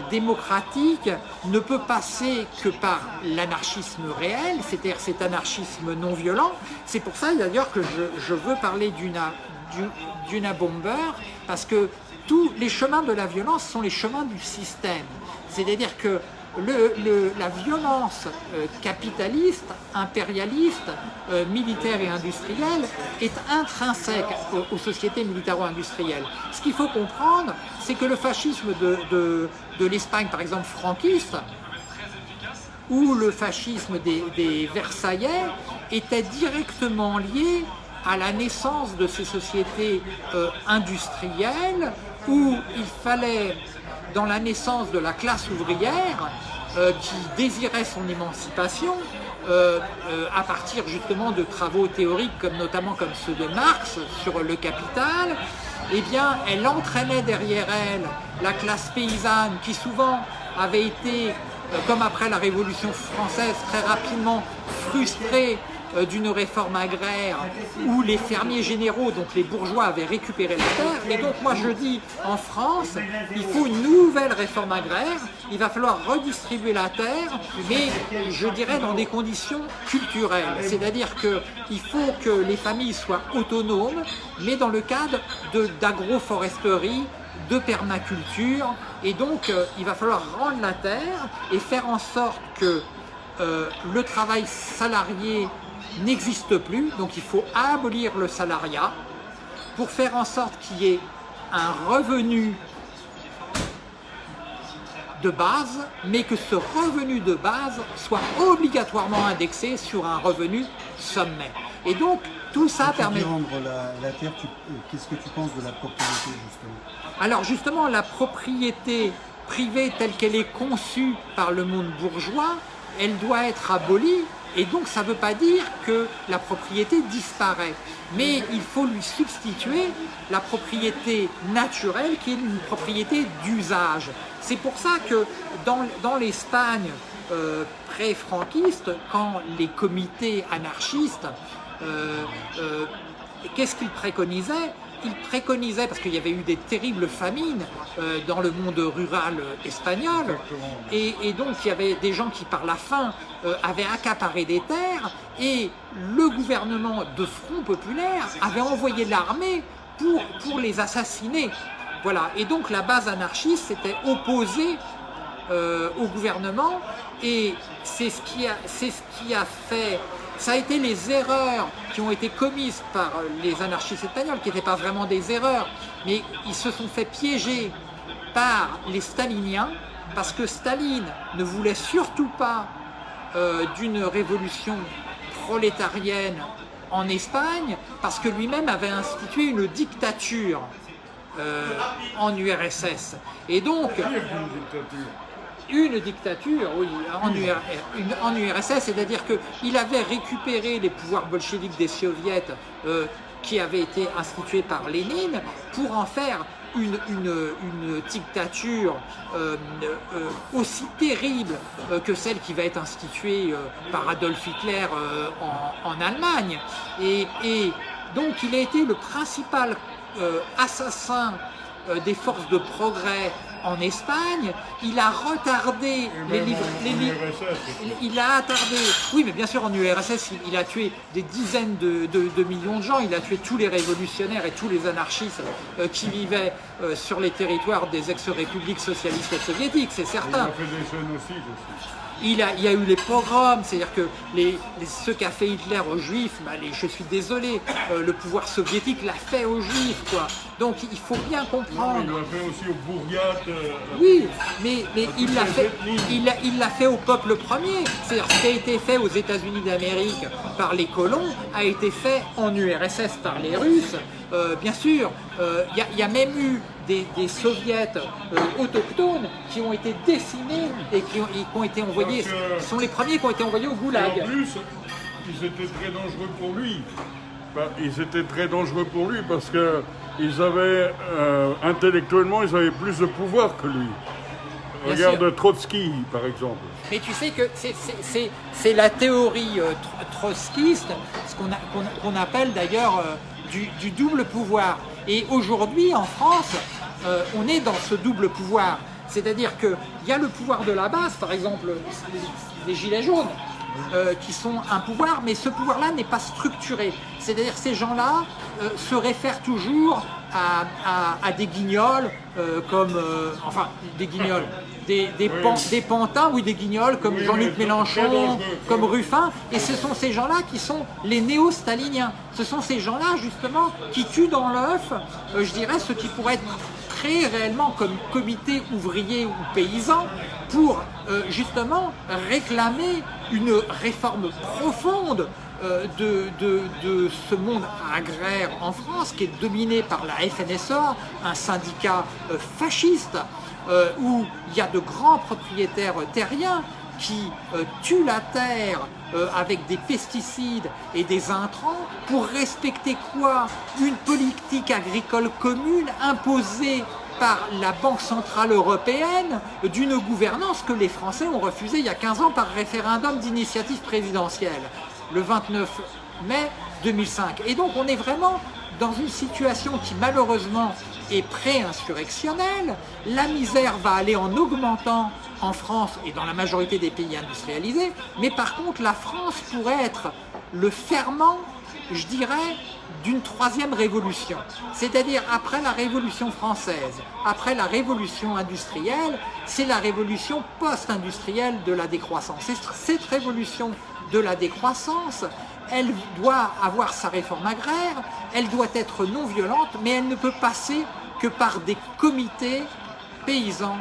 démocratique ne peut passer que par l'anarchisme réel, c'est-à-dire cet anarchisme non violent. C'est pour ça d'ailleurs que je, je veux parler d'une d'une bomber parce que tous les chemins de la violence sont les chemins du système. C'est-à-dire que la violence euh, capitaliste, impérialiste, euh, militaire et industrielle est intrinsèque aux, sociétés militaro-industrielles. Ce qu'il faut comprendre, c'est que le fascisme de, l'Espagne, par exemple, franquiste, ou le fascisme des, des Versaillais était directement lié à la naissance de ces sociétés euh, industrielles où il fallait, dans la naissance de la classe ouvrière, euh, qui désirait son émancipation, euh, à partir justement de travaux théoriques comme notamment comme ceux de Marx sur le capital, eh bien elle entraînait derrière elle la classe paysanne qui souvent avait été, comme après la Révolution française, très rapidement frustrée euh, d'une réforme agraire où les fermiers généraux, donc les bourgeois, avaient récupéré la terre. Et donc moi je dis, en France, il faut une nouvelle réforme agraire, il va falloir redistribuer la terre, mais je dirais dans des conditions culturelles. C'est-à-dire qu'il faut que les familles soient autonomes, mais dans le cadre d'agroforesterie, de permaculture, et donc euh, il va falloir rendre la terre et faire en sorte que euh, le travail salarié n'existe plus, donc il faut abolir le salariat pour faire en sorte qu'il y ait un revenu de base, mais que ce revenu de base soit obligatoirement indexé sur un revenu sommet. Et donc, tout ça permet... la, la terre, euh, qu'est-ce que tu penses de la propriété, justement? Alors, justement, la propriété privée telle qu'elle est conçue par le monde bourgeois, elle doit être abolie et donc ça ne veut pas dire que la propriété disparaît, mais il faut lui substituer la propriété naturelle qui est une propriété d'usage. C'est pour ça que dans, l'Espagne euh, pré-franquiste, quand les comités anarchistes, euh, euh, qu'est-ce qu'ils préconisaient? Il préconisait, parce qu'il y avait eu des terribles famines euh, dans le monde rural espagnol, et, donc il y avait des gens qui par la faim euh, avaient accaparé des terres, et le gouvernement de Front Populaire avait envoyé l'armée pour, pour les assassiner. Voilà, et donc la base anarchiste s'était opposée euh, au gouvernement, et c'est ce, qui a, ce qui a fait ça a été les erreurs qui ont été commises par les anarchistes espagnols, qui n'étaient pas vraiment des erreurs, mais ils se sont fait piéger par les staliniens, parce que Staline ne voulait surtout pas euh, d'une révolution prolétarienne en Espagne, parce que lui-même avait institué une dictature euh, en URSS. Et donc, une dictature oui, en, URSS, c'est-à-dire qu'il avait récupéré les pouvoirs bolcheviques des soviets euh, qui avaient été institués par Lénine pour en faire une, dictature euh, euh, aussi terrible que celle qui va être instituée par Adolf Hitler en, Allemagne. Et, et, donc il a été le principal assassin des forces de progrès en Espagne, il a retardé les livres. il, a attardé. Oui, mais bien sûr, en URSS, il, a tué des dizaines de, millions de gens. Il a tué tous les révolutionnaires et tous les anarchistes euh, qui vivaient euh, sur les territoires des ex-républiques socialistes soviétiques, c'est certain. Il a fait des aussi. Il, a, y a eu les pogroms, c'est-à-dire que les, ce qu'a fait Hitler aux Juifs, bah, je suis désolé, euh, le pouvoir soviétique l'a fait aux Juifs, quoi. Donc il faut bien comprendre. il l'a fait aussi aux bourgades. Euh, oui, mais, mais il l'a fait, il, fait au peuple premier. C'est-à-dire ce qui a été fait aux États-Unis d'Amérique par les colons a été fait en URSS par les Russes. Euh, bien sûr, il y, a même eu des, des soviets euh, autochtones qui ont été décimés et qui ont, et qui ont été envoyés, sont les premiers qui ont été envoyés au goulag. en plus, ils étaient très dangereux pour lui. Ils étaient très dangereux pour lui parce que ils avaient euh, intellectuellement, ils avaient plus de pouvoir que lui. Bien Regarde sûr. Trotsky, par exemple. Mais tu sais que c'est- la théorie euh, tro- trotskiste, ce qu'on appelle d'ailleurs euh, du, du double pouvoir. Et aujourd'hui, en France, euh, on est dans ce double pouvoir. C'est-à-dire qu'il y a le pouvoir de la base, par exemple les, les gilets jaunes, euh, qui sont un pouvoir, mais ce pouvoir-là n'est pas structuré. C'est-à-dire que ces gens-là euh, se réfèrent toujours à, à- à des guignols, euh, comme, enfin, des guignols, des, des, Oui. pan- des pantins, oui, des guignols, comme Oui, Jean-Luc Mélenchon, comme Ruffin, et ce sont ces gens-là qui sont les néo-staliniens. Ce sont ces gens-là, justement, qui tuent dans l'œuf, je dirais, ce qui pourrait être créé réellement comme comité ouvrier ou paysan pour euh, justement réclamer une réforme profonde euh, de, ce monde agraire en France qui est dominé par la FNSEA, un syndicat euh, fasciste où il y a de grands propriétaires terriens qui tuent la terre euh, avec des pesticides et des intrants pour respecter quoi? Une politique agricole commune imposée par la Banque Centrale Européenne d'une gouvernance que les Français ont refusée il y a 15 ans par référendum d'initiative présidentielle, le 29 mai 2005. Et donc on est vraiment dans une situation qui malheureusement est pré-insurrectionnelle. La misère va aller en augmentant en France et dans la majorité des pays industrialisés, mais par contre la France pourrait être le ferment, je dirais, d'une troisième révolution. C'est-à-dire après la révolution française, après la révolution industrielle, c'est la révolution post-industrielle de la décroissance. Et cette révolution de la décroissance, elle doit avoir sa réforme agraire, elle doit être non violente, mais elle ne peut passer que par des comités paysans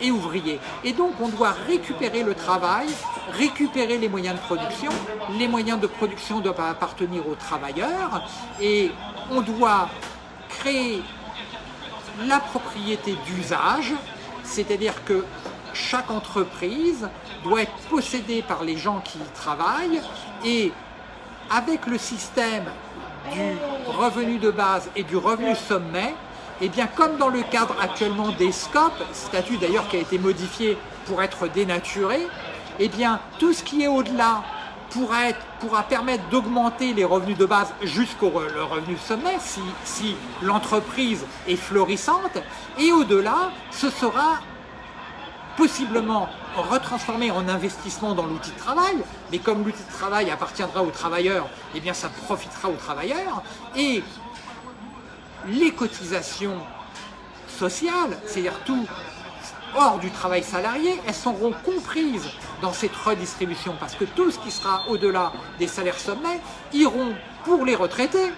et ouvriers. Et donc on doit récupérer le travail, récupérer les moyens de production, les moyens de production doivent appartenir aux travailleurs, et on doit créer la propriété d'usage, c'est-à-dire que chaque entreprise doit être possédée par les gens qui y travaillent, et avec le système du revenu de base et du revenu sommet, et bien comme dans le cadre actuellement des SCOP, statut d'ailleurs qui a été modifié pour être dénaturé, et bien tout ce qui est au-delà pourra, permettre d'augmenter les revenus de base jusqu'au revenu sommet si l'entreprise est florissante, et au-delà, ce sera possiblement retransformé en investissement dans l'outil de travail, mais comme l'outil de travail appartiendra aux travailleurs, eh bien ça profitera aux travailleurs, et les cotisations sociales, c'est-à-dire tout hors du travail salarié, elles seront comprises dans cette redistribution, parce que tout ce qui sera au-delà des salaires sommets iront pour les retraités,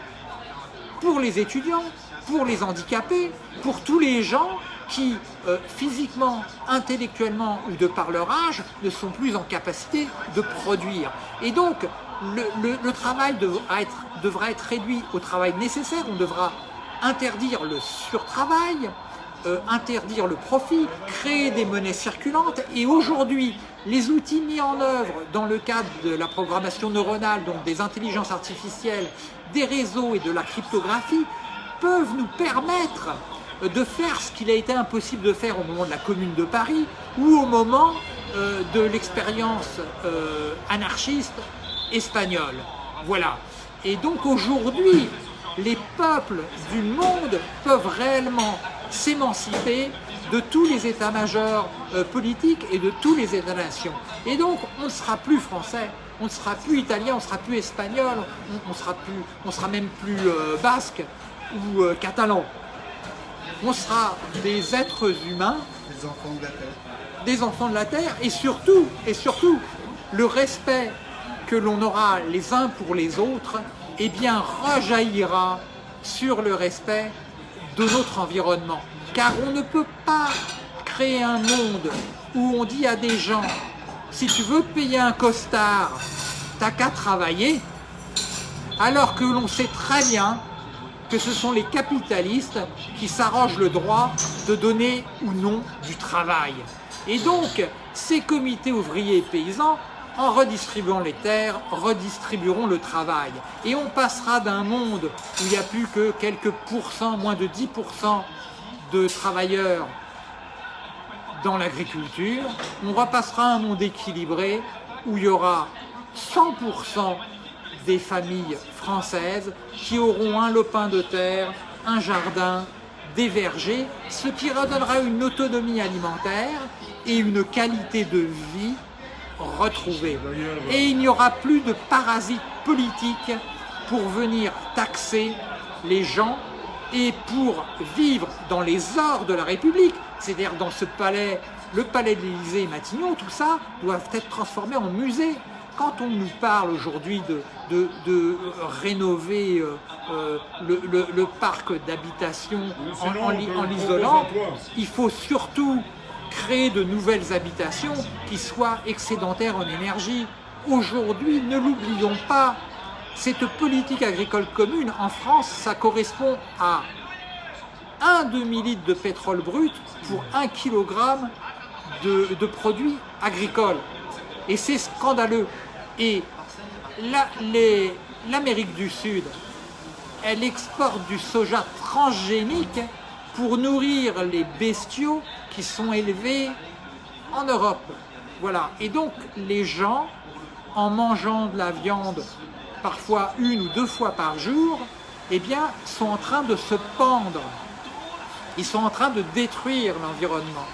pour les étudiants, pour les handicapés, pour tous les gens qui, euh, physiquement, intellectuellement ou de par leur âge, ne sont plus en capacité de produire. Et donc, le, travail devra être, réduit au travail nécessaire, on devra interdire le surtravail, euh, interdire le profit, créer des monnaies circulantes. Et aujourd'hui, les outils mis en œuvre dans le cadre de la programmation neuronale, donc des intelligences artificielles, des réseaux et de la cryptographie, peuvent nous permettre de faire ce qu'il a été impossible de faire au moment de la Commune de Paris ou au moment euh, de l'expérience euh, anarchiste espagnole. Voilà. Et donc aujourd'hui, les peuples du monde peuvent réellement s'émanciper de tous les états-majors euh, politiques et de tous les états-nations. Et donc, on ne sera plus français, on ne sera plus italien, on ne sera plus espagnol, on, on sera sera même plus euh, basque ou euh, catalan. On sera des êtres humains Les enfants de la terre. des enfants de la terre et surtout, et surtout, le respect que l'on aura les uns pour les autres, eh bien, rejaillira sur le respect de notre environnement. Car on ne peut pas créer un monde où on dit à des gens, si tu veux payer un costard, t'as qu'à travailler, alors que l'on sait très bien que ce sont les capitalistes qui s'arrogent le droit de donner ou non du travail. Et donc, ces comités ouvriers et paysans, en redistribuant les terres, redistribueront le travail. Et on passera d'un monde où il n'y a plus que quelques pourcents, moins de 10% de travailleurs dans l'agriculture, on repassera à un monde équilibré où il y aura 100% des familles françaises qui auront un lopin de terre, un jardin, des vergers, ce qui redonnera une autonomie alimentaire et une qualité de vie retrouvée. Et il n'y aura plus de parasites politiques pour venir taxer les gens et pour vivre dans les ors de la République, c'est-à-dire dans ce palais, le palais de l'Élysée et Matignon, tout ça doivent être transformés en musée. Quand on nous parle aujourd'hui de, de, rénover euh, euh, le, parc d'habitation en, en l'isolant, il faut surtout créer de nouvelles habitations qui soient excédentaires en énergie. Aujourd'hui, ne l'oublions pas, cette politique agricole commune, en France, ça correspond à un demi-litre de pétrole brut pour un kilogramme de, produits agricoles. Et c'est scandaleux. Et l'Amérique du Sud, elle exporte du soja transgénique pour nourrir les bestiaux qui sont élevés en Europe. Voilà. Et donc, les gens, en mangeant de la viande parfois une ou deux fois par jour, eh bien, sont en train de se pendre. Ils sont en train de détruire l'environnement.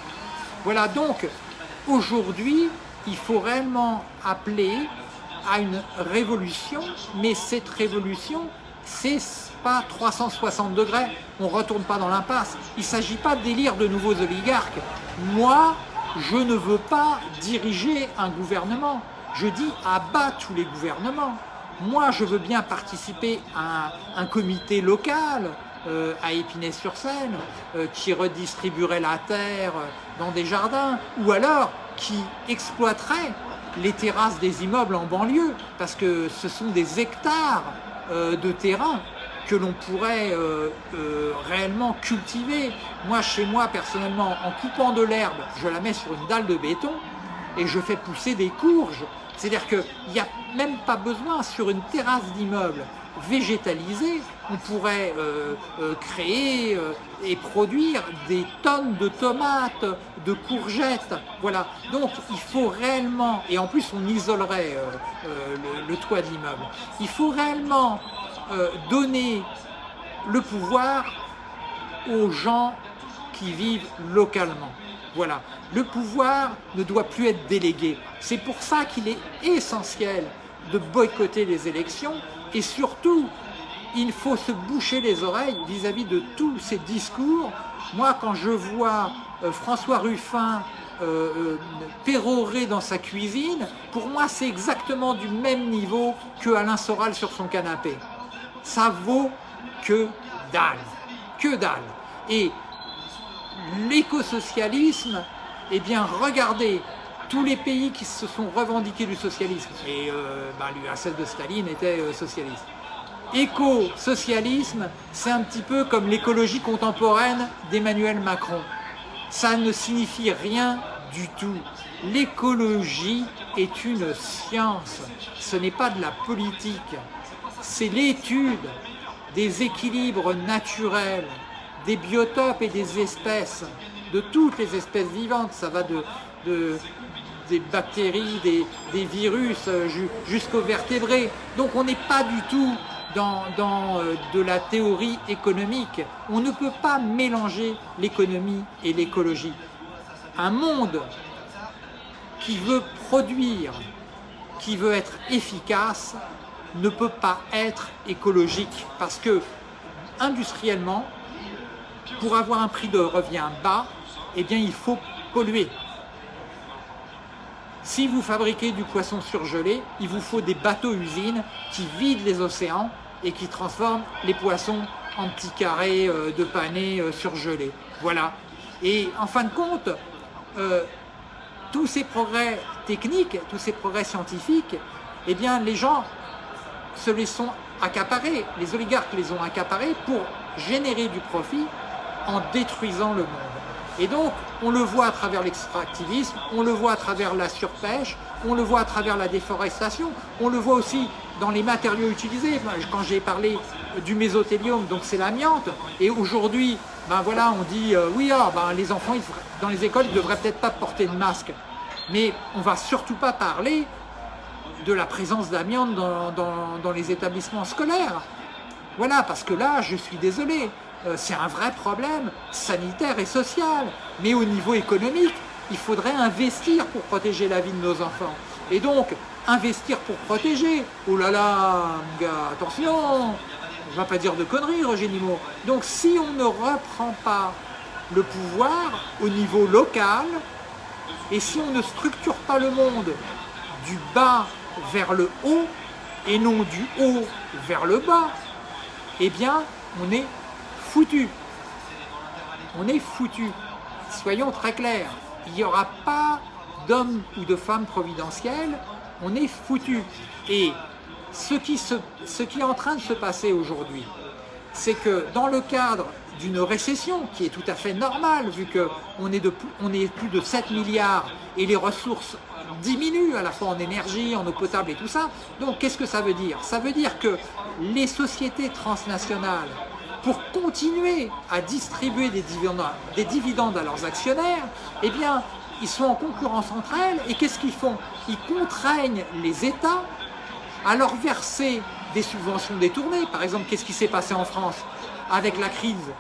Voilà, donc, aujourd'hui, il faut réellement appeler à une révolution, mais cette révolution, c'est pas 360 degrés, on ne retourne pas dans l'impasse. Il ne s'agit pas d'élire de nouveaux oligarques. Moi, je ne veux pas diriger un gouvernement. Je dis abat tous les gouvernements. Moi, je veux bien participer à un, comité local euh, à Épinay-sur-Seine euh, qui redistribuerait la terre dans des jardins ou alors qui exploiterait les terrasses des immeubles en banlieue parce que ce sont des hectares euh, de terrain que l'on pourrait réellement cultiver. Moi, chez moi, personnellement, en coupant de l'herbe, je la mets sur une dalle de béton et je fais pousser des courges c'est-à-dire qu'il n'y a même pas besoin, sur une terrasse d'immeuble végétalisée, on pourrait euh, euh, créer euh, et produire des tonnes de tomates, de courgettes. Voilà. Donc il faut réellement, et en plus on isolerait le, le, toit de l'immeuble, il faut réellement donner le pouvoir aux gens qui vivent localement. Voilà. Le pouvoir ne doit plus être délégué. C'est pour ça qu'il est essentiel de boycotter les élections et surtout, il faut se boucher les oreilles vis-à-vis de tous ces discours. Moi, quand je vois euh, François Ruffin euh, euh, pérorer dans sa cuisine, pour moi, c'est exactement du même niveau que Alain Soral sur son canapé. Ça vaut que dalle. Que dalle. Et l'écosocialisme, eh bien regardez, tous les pays qui se sont revendiqués du socialisme, et euh, ben, l'URSS de Staline était euh, socialiste. Éco-socialisme, c'est un petit peu comme l'écologie contemporaine d'Emmanuel Macron. Ça ne signifie rien du tout. L'écologie est une science, ce n'est pas de la politique. C'est l'étude des équilibres naturels, des biotopes et des espèces, de toutes les espèces vivantes, ça va de, des bactéries, des, virus euh, jusqu'aux vertébrés. Donc on n'est pas du tout dans, euh, de la théorie économique. On ne peut pas mélanger l'économie et l'écologie. Un monde qui veut produire, qui veut être efficace, ne peut pas être écologique parce que industriellement, pour avoir un prix de revient bas, eh bien il faut polluer. Si vous fabriquez du poisson surgelé, il vous faut des bateaux-usines qui vident les océans et qui transforment les poissons en petits carrés euh, de panais euh, surgelés. Voilà. Et en fin de compte, euh, tous ces progrès techniques, tous ces progrès scientifiques, eh bien les gens se les sont accaparés, les oligarques les ont accaparés pour générer du profit en détruisant le monde. Et donc, on le voit à travers l'extractivisme, on le voit à travers la surpêche, on le voit à travers la déforestation, on le voit aussi dans les matériaux utilisés. Quand j'ai parlé du mésothélium, donc c'est l'amiante, et aujourd'hui, ben voilà, on dit, euh, oui, ah, ben les enfants, dans les écoles, ils ne devraient peut-être pas porter de masque. Mais on ne va surtout pas parler de la présence d'amiante dans les établissements scolaires. Voilà, parce que là, je suis désolé, euh, c'est un vrai problème sanitaire et social. Mais au niveau économique, il faudrait investir pour protéger la vie de nos enfants. Et donc, investir pour protéger, oh là là, gars, attention, je ne vais pas dire de conneries, Roger Nimo. Donc, si on ne reprend pas le pouvoir au niveau local, et si on ne structure pas le monde du bas vers le haut, et non du haut vers le bas, eh bien, on est foutu. On est foutu. Soyons très clairs. Il n'y aura pas d'hommes ou de femmes providentiels. On est foutu. Et ce qui, est en train de se passer aujourd'hui, c'est que dans le cadre d'une récession qui est tout à fait normale vu qu'on est, est plus de 7 milliards et les ressources diminuent à la fois en énergie, en eau potable et tout ça. Donc qu'est-ce que ça veut dire? Ça veut dire que les sociétés transnationales, pour continuer à distribuer des dividendes à leurs actionnaires, eh bien, ils sont en concurrence entre elles et qu'est-ce qu'ils font? Ils contraignent les États à leur verser des subventions détournées. Par exemple, qu'est-ce qui s'est passé en France? Avec la crise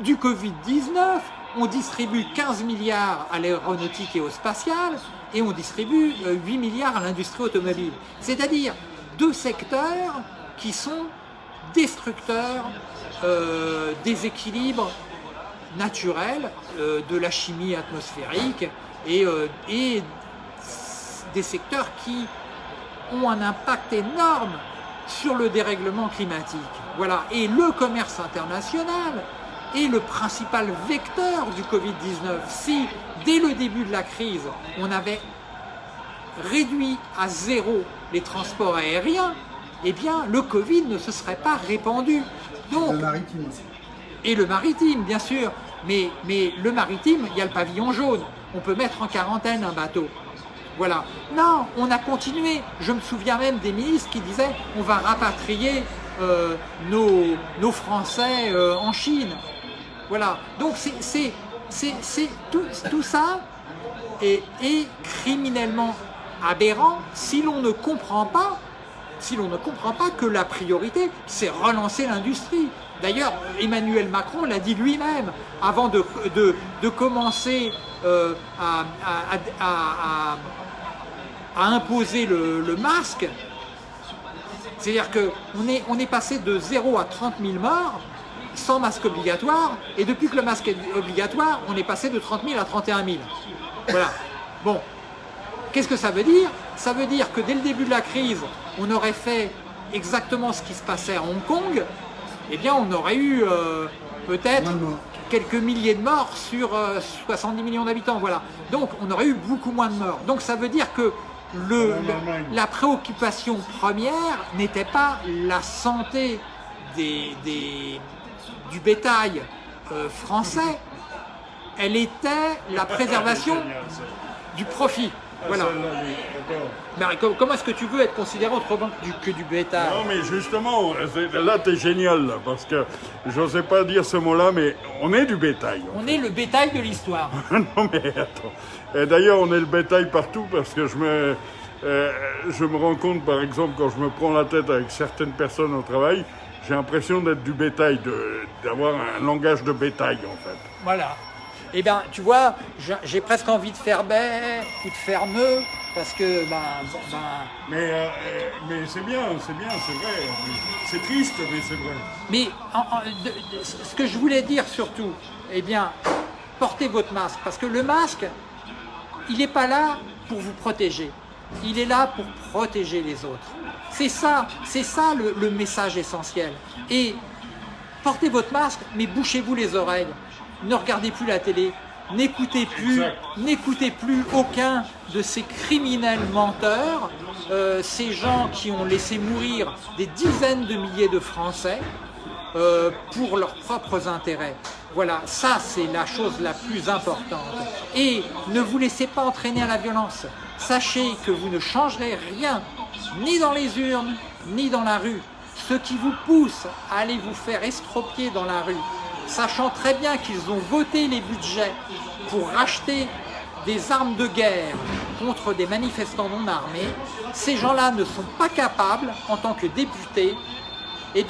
du Covid-19 On distribue 15 milliards à l'aéronautique et au spatial et on distribue 8 euh, milliards à l'industrie automobile. C'est-à-dire deux secteurs qui sont destructeurs euh, des équilibres naturels euh, de la chimie atmosphérique et, et des secteurs qui ont un impact énorme sur le dérèglement climatique. Voilà. Et le commerce international est le principal vecteur du Covid-19. Si, dès le début de la crise, on avait réduit à zéro les transports aériens, eh bien, le Covid ne se serait pas répandu. Donc, le maritime aussi. Et le maritime, bien sûr. Mais, le maritime, il y a le pavillon jaune. On peut mettre en quarantaine un bateau. Voilà. Non, on a continué. Je me souviens même des ministres qui disaient on va rapatrier euh, nos, Français euh, en Chine. Voilà. Donc c'est tout, tout, ça est, criminellement aberrant si l'on ne comprend pas si l'on ne comprend pas que la priorité, c'est relancer l'industrie. D'ailleurs, Emmanuel Macron l'a dit lui-même, avant de, commencer euh, à, imposer le, masque, c'est-à-dire qu'on on est passé de 0 à 30 000 morts sans masque obligatoire, et depuis que le masque est obligatoire, on est passé de 30 000 à 31 000. Voilà. Bon, qu'est-ce que ça veut dire? Ça veut dire que dès le début de la crise, on aurait fait exactement ce qui se passait à Hong Kong, eh bien on aurait eu euh, peut-être quelques milliers de morts sur 70 euh, millions d'habitants. Voilà. Donc on aurait eu beaucoup moins de morts. Donc ça veut dire que le, la préoccupation première n'était pas la santé des, du bétail euh, français, elle était la préservation du profit. Voilà. comment est-ce que tu veux être considéré autrement que du bétail? Non, mais justement, là, tu es génial, parce que je n'osais pas dire ce mot-là, mais on est du bétail. On est le bétail de l'histoire. non, mais attends. Et d'ailleurs, on est le bétail partout, parce que je me, euh, je me rends compte, par exemple, quand je me prends la tête avec certaines personnes au travail, j'ai l'impression d'être du bétail, d'avoir un langage de bétail, en fait. Voilà. Eh bien, tu vois, j'ai presque envie de faire baie ou de faire nœud, parce que, ben... ben... Mais, euh, mais c'est bien, c'est bien, c'est vrai. C'est triste, mais c'est vrai. Mais ce que je voulais dire surtout, eh bien, portez votre masque, parce que le masque, il n'est pas là pour vous protéger. Il est là pour protéger les autres. C'est ça, c'est ça le, le message essentiel. Et portez votre masque, mais bouchez-vous les oreilles ne regardez plus la télé, N'écoutez plus, n'écoutez plus aucun de ces criminels menteurs, euh, ces gens qui ont laissé mourir des dizaines de milliers de Français euh, pour leurs propres intérêts. Voilà, ça c'est la chose la plus importante. Et ne vous laissez pas entraîner à la violence. Sachez que vous ne changerez rien, ni dans les urnes, ni dans la rue. Ce qui vous pousse à aller vous faire estropier dans la rue, sachant très bien qu'ils ont voté les budgets pour racheter des armes de guerre contre des manifestants non armés, ces gens-là ne sont pas capables, en tant que députés, eh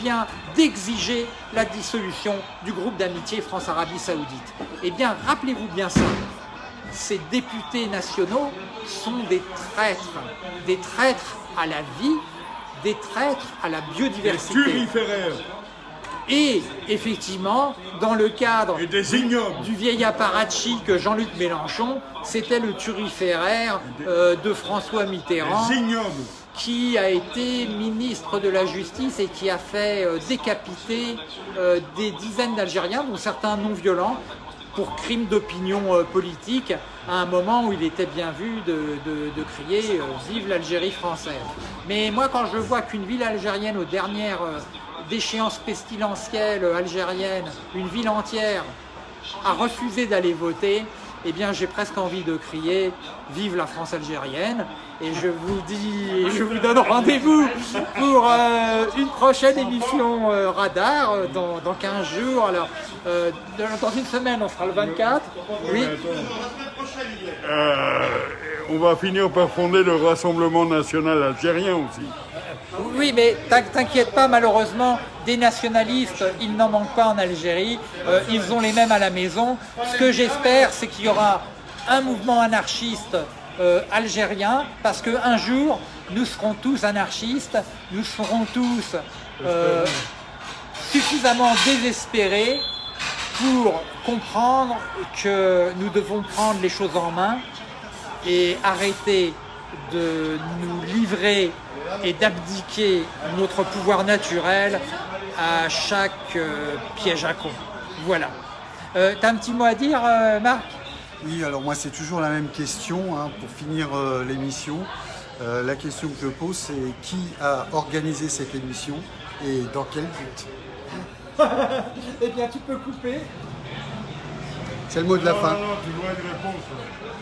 d'exiger la dissolution du groupe d'amitié France-Arabie Saoudite. Eh bien, rappelez-vous bien ça. Ces députés nationaux sont des traîtres, des traîtres à la vie, des traîtres à la biodiversité. Et effectivement, dans le cadre du vieil apparatchik Jean-Luc Mélenchon, c'était le turiféraire euh, de François Mitterrand qui a été ministre de la Justice et qui a fait euh, décapiter euh, des dizaines d'Algériens, dont certains non violents, pour crimes d'opinion politique, à un moment où il était bien vu de, de- de crier Vive l'Algérie française ». Mais moi, quand je vois qu'une ville algérienne, aux dernières déchéances pestilentielles euh, algériennes, une ville entière a refusé d'aller voter, eh bien j'ai presque envie de crier Vive la France algérienne et je vous dis, je vous donne rendez-vous pour euh, une prochaine émission euh, Radar euh, dans, dans 15 jours. Alors, dans une semaine, on sera le 24. Oui, on va finir par fonder le Rassemblement national algérien aussi. Oui mais t'in- t'inquiète pas, malheureusement, des nationalistes, il n'en manque pas en Algérie. Euh, ils ont les mêmes à la maison. Ce que j'espère, c'est qu'il y aura un mouvement anarchiste euh, algérien, parce qu'un jour, nous serons tous anarchistes, nous serons tous euh, suffisamment désespérés pour comprendre que nous devons prendre les choses en main et arrêter de nous livrer et d'abdiquer notre pouvoir naturel à chaque euh, piège à con. Voilà. Euh, T'as un petit mot à dire, euh, Marc? Oui, alors moi c'est toujours la même question hein, pour finir euh, l'émission. Euh, la question que je pose c'est qui a organisé cette émission et dans quel but? Eh bien, tu peux couper. C'est le mot de la Non, fin. non, non, tu dois une réponse. là.